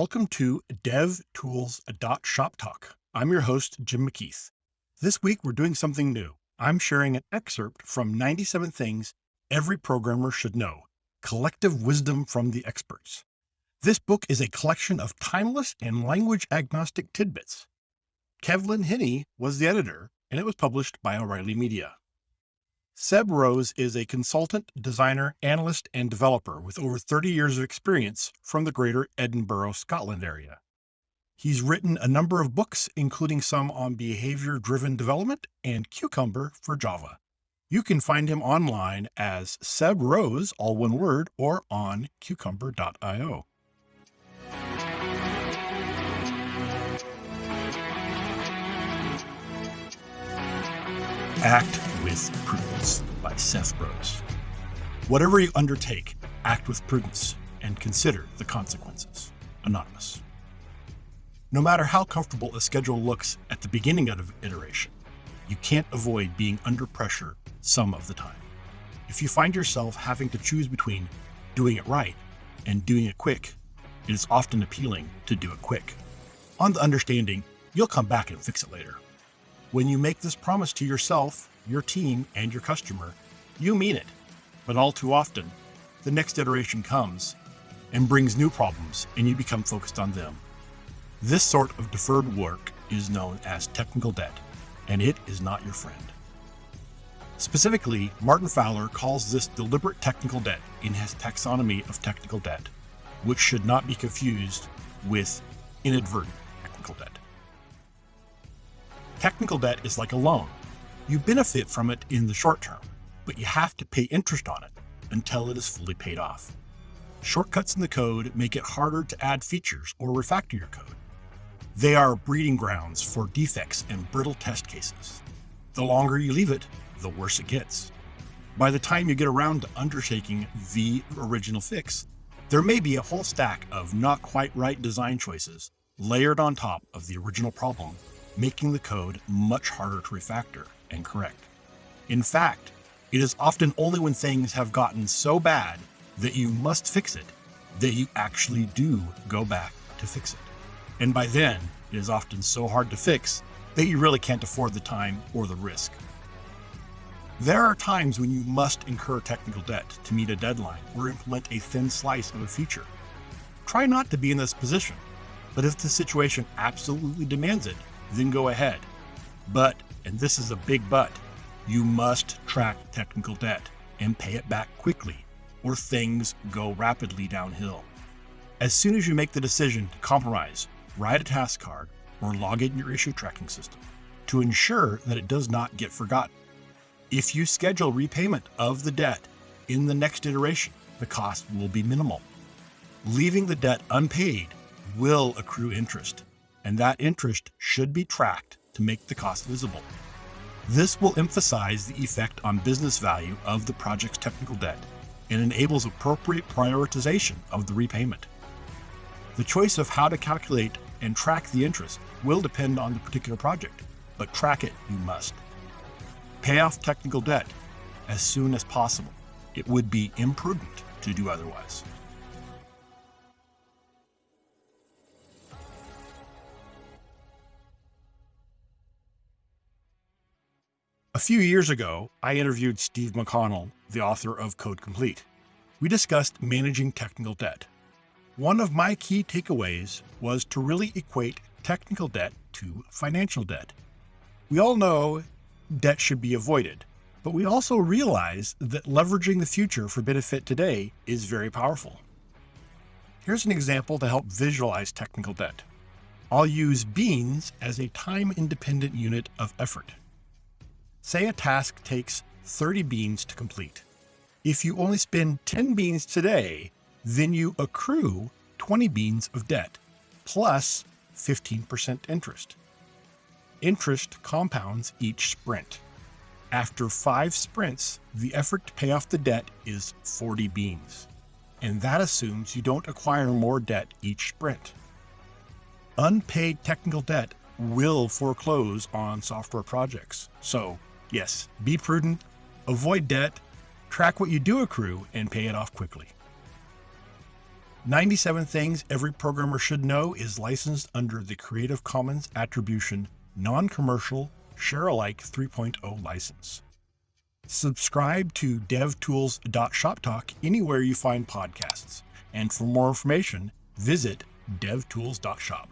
Welcome to DevTools.shop Talk. I'm your host, Jim McKeith. This week, we're doing something new. I'm sharing an excerpt from 97 Things Every Programmer Should Know Collective Wisdom from the Experts. This book is a collection of timeless and language agnostic tidbits. Kevlin Henney was the editor, and it was published by O'Reilly Media. Seb Rose is a consultant, designer, analyst, and developer with over 30 years of experience from the greater Edinburgh, Scotland area. He's written a number of books, including some on behavior-driven development and Cucumber for Java. You can find him online as Seb Rose, all one word, or on cucumber.io. Act with Prudence by Seb Rose. Whatever you undertake, act with prudence and consider the consequences. Anonymous. No matter how comfortable a schedule looks at the beginning of iteration, you can't avoid being under pressure some of the time. If you find yourself having to choose between doing it right and doing it quick, it is often appealing to do it quick, on the understanding you'll come back and fix it later. When you make this promise to yourself your team, and your customer, you mean it. But all too often, the next iteration comes and brings new problems, and you become focused on them. This sort of deferred work is known as technical debt, and it is not your friend. Specifically, Martin Fowler calls this deliberate technical debt in his taxonomy of technical debt, which should not be confused with inadvertent technical debt. Technical debt is like a loan. You benefit from it in the short term, but you have to pay interest on it until it is fully paid off. Shortcuts in the code make it harder to add features or refactor your code. They are breeding grounds for defects and brittle test cases. The longer you leave it, the worse it gets. By the time you get around to undertaking the original fix, there may be a whole stack of not quite right design choices layered on top of the original problem, making the code much harder to refactor and correct. In fact, it is often only when things have gotten so bad that you must fix it that you actually do go back to fix it. And by then, it is often so hard to fix that you really can't afford the time or the risk. There are times when you must incur technical debt to meet a deadline or implement a thin slice of a feature. Try not to be in this position, but if the situation absolutely demands it, then go ahead. But and this is a big but, you must track technical debt and pay it back quickly, or things go rapidly downhill. As soon as you make the decision to compromise, write a task card, or log in your issue tracking system to ensure that it does not get forgotten. If you schedule repayment of the debt in the next iteration, the cost will be minimal. Leaving the debt unpaid will accrue interest, and that interest should be tracked to make the cost visible. This will emphasize the effect on business value of the project's technical debt and enables appropriate prioritization of the repayment. The choice of how to calculate and track the interest will depend on the particular project, but track it you must. Pay off technical debt as soon as possible. It would be imprudent to do otherwise. Few years ago, I interviewed Steve McConnell, the author of Code Complete. We discussed managing technical debt. One of my key takeaways was to really equate technical debt to financial debt. We all know debt should be avoided, but we also realize that leveraging the future for benefit today is very powerful. Here's an example to help visualize technical debt. I'll use beans as a time-independent unit of effort. Say a task takes 30 beans to complete. If you only spend 10 beans today, then you accrue 20 beans of debt plus 15% interest. Interest compounds each sprint. After five sprints, the effort to pay off the debt is 40 beans. And that assumes you don't acquire more debt each sprint. Unpaid technical debt will foreclose on software projects. So Yes, be prudent, avoid debt, track what you do accrue, and pay it off quickly. 97 Things Every Programmer Should Know is licensed under the Creative Commons Attribution Non Commercial Share Alike 3.0 license. Subscribe to devtools.shoptalk anywhere you find podcasts. And for more information, visit devtools.shop.